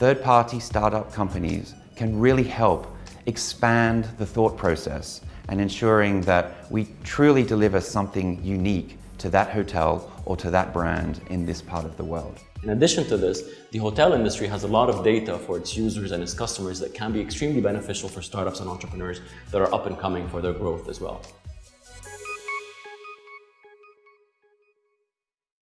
third-party startup companies can really help expand the thought process and ensuring that we truly deliver something unique to that hotel or to that brand in this part of the world. In addition to this, the hotel industry has a lot of data for its users and its customers that can be extremely beneficial for startups and entrepreneurs that are up and coming for their growth as well.